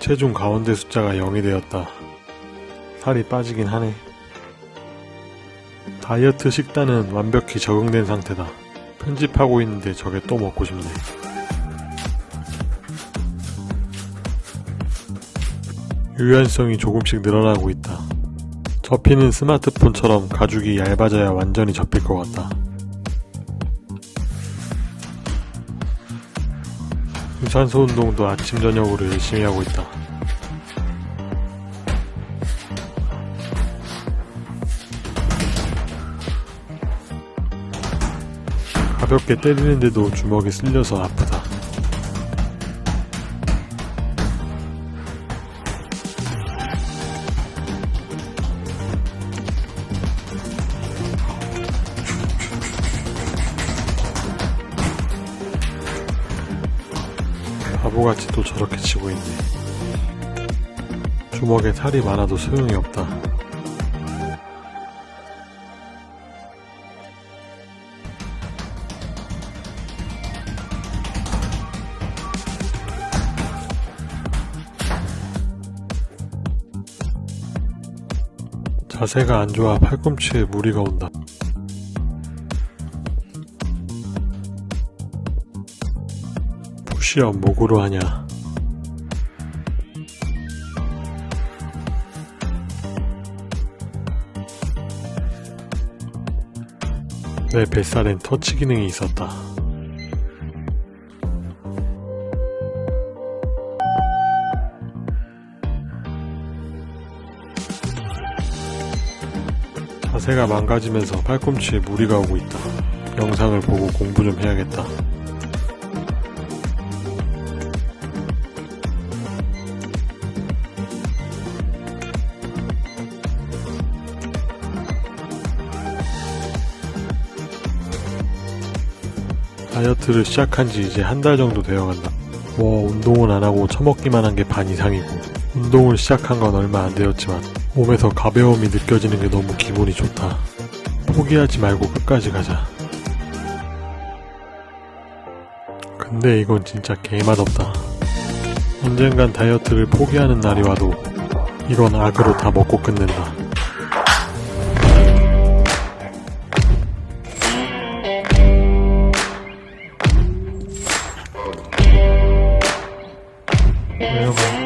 체중 가운데 숫자가 0이 되었다. 살이 빠지긴 하네. 다이어트 식단은 완벽히 적응된 상태다. 편집하고 있는데 저게 또 먹고 싶네. 유연성이 조금씩 늘어나고 있다. 접히는 스마트폰처럼 가죽이 얇아져야 완전히 접힐 것 같다. 유산소 운동도 아침 저녁으로 열심히 하고 있다. 가볍게 때리는데도 주먹이 쓸려서 아프다. 바보같이 또 저렇게 치고 있네. 주먹에 살이 많아도 소용이 없다. 자세가 안 좋아 팔꿈치에 무리가 온다. 시업 목으로 하냐? 내 뱃살엔 터치 기능이 있었다. 자세가 망가지면서 팔꿈치에 무리가 오고 있다. 영상을 보고 공부 좀 해야겠다. 다이어트를 시작한 지 이제 한 달 정도 되어 간다. 뭐 운동은 안 하고 처먹기만 한 게 반 이상이고 운동을 시작한 건 얼마 안 되었지만 몸에서 가벼움이 느껴지는 게 너무 기분이 좋다. 포기하지 말고 끝까지 가자. 근데 이건 진짜 개맛없다. 언젠간 다이어트를 포기하는 날이 와도 이건 악으로 다 먹고 끝낸다. Yeah.